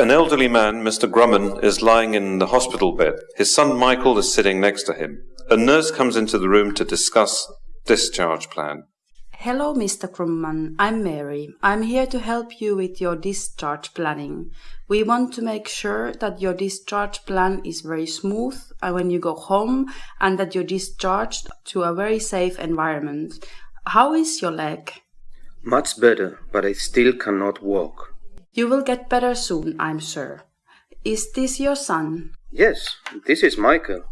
An elderly man, Mr. Grumman, is lying in the hospital bed. His son Michael is sitting next to him. A nurse comes into the room to discuss discharge plan. Hello, Mr. Grumman. I'm Mary. I'm here to help you with your discharge planning. We want to make sure that your discharge plan is very smooth uh, when you go home and that you're discharged to a very safe environment. How is your leg? Much better, but I still cannot walk. You will get better soon, I'm sure. Is this your son? Yes, this is Michael.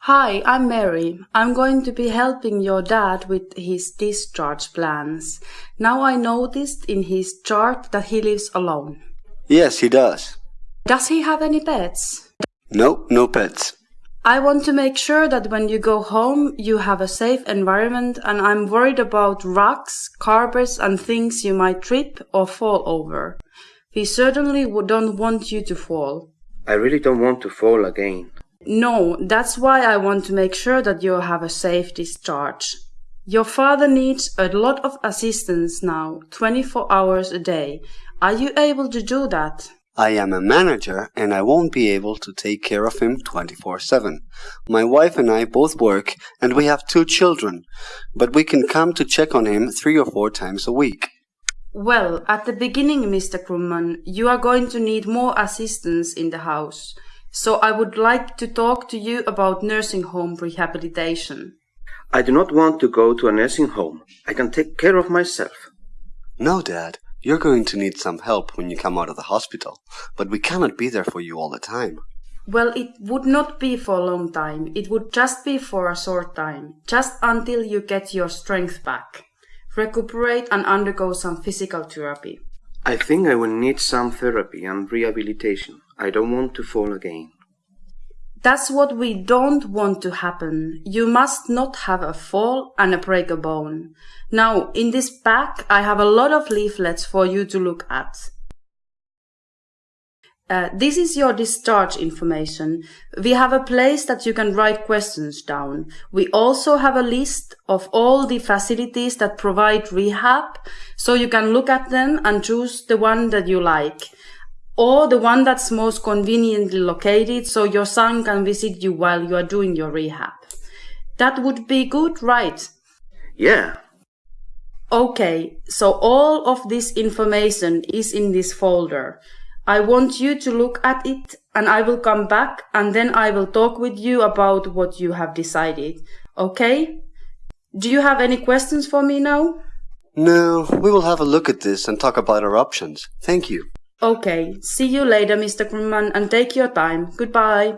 Hi, I'm Mary. I'm going to be helping your dad with his discharge plans. Now I noticed in his chart that he lives alone. Yes, he does. Does he have any pets? No, no pets. I want to make sure that when you go home, you have a safe environment and I'm worried about rocks, carpets and things you might trip or fall over. We certainly don't want you to fall. I really don't want to fall again. No, that's why I want to make sure that you have a safe discharge. Your father needs a lot of assistance now, 24 hours a day. Are you able to do that? I am a manager and I won't be able to take care of him 24 7. My wife and I both work and we have two children, but we can come to check on him three or four times a week. Well, at the beginning, Mr. Grumman, you are going to need more assistance in the house. So I would like to talk to you about nursing home rehabilitation. I do not want to go to a nursing home. I can take care of myself. No, Dad. You're going to need some help when you come out of the hospital, but we cannot be there for you all the time. Well, it would not be for a long time. It would just be for a short time, just until you get your strength back, recuperate and undergo some physical therapy. I think I will need some therapy and rehabilitation. I don't want to fall again. That's what we don't want to happen. You must not have a fall and a break a bone. Now, in this pack, I have a lot of leaflets for you to look at. Uh, this is your discharge information. We have a place that you can write questions down. We also have a list of all the facilities that provide rehab, so you can look at them and choose the one that you like or the one that's most conveniently located so your son can visit you while you are doing your rehab. That would be good, right? Yeah. Okay, so all of this information is in this folder. I want you to look at it and I will come back and then I will talk with you about what you have decided. Okay? Do you have any questions for me now? No, we will have a look at this and talk about our options. Thank you. Okay, see you later, Mr. Grumman, and take your time. Goodbye.